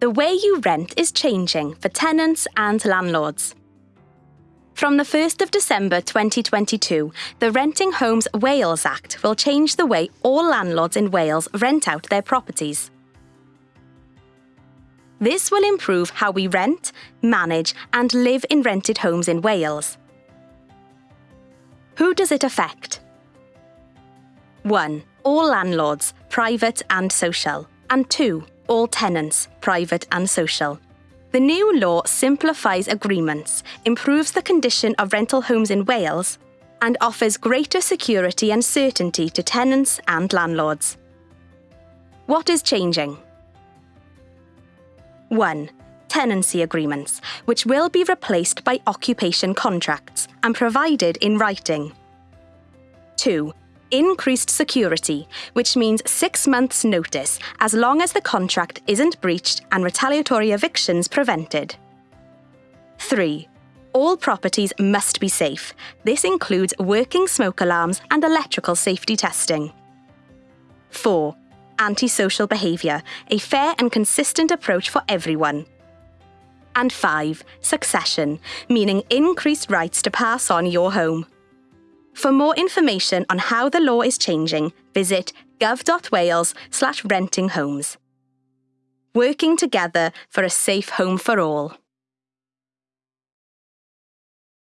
The way you rent is changing for tenants and landlords. From the 1st of December 2022, the Renting Homes Wales Act will change the way all landlords in Wales rent out their properties. This will improve how we rent, manage and live in rented homes in Wales. Who does it affect? 1. All landlords, private and social. And 2. All tenants, private and social. The new law simplifies agreements, improves the condition of rental homes in Wales, and offers greater security and certainty to tenants and landlords. What is changing? 1. Tenancy agreements, which will be replaced by occupation contracts and provided in writing. 2. Increased security, which means six months' notice as long as the contract isn't breached and retaliatory evictions prevented. 3. All properties must be safe. This includes working smoke alarms and electrical safety testing. 4 antisocial behaviour, a fair and consistent approach for everyone. And 5. Succession, meaning increased rights to pass on your home. For more information on how the law is changing, visit gov.wales slash renting homes. Working together for a safe home for all.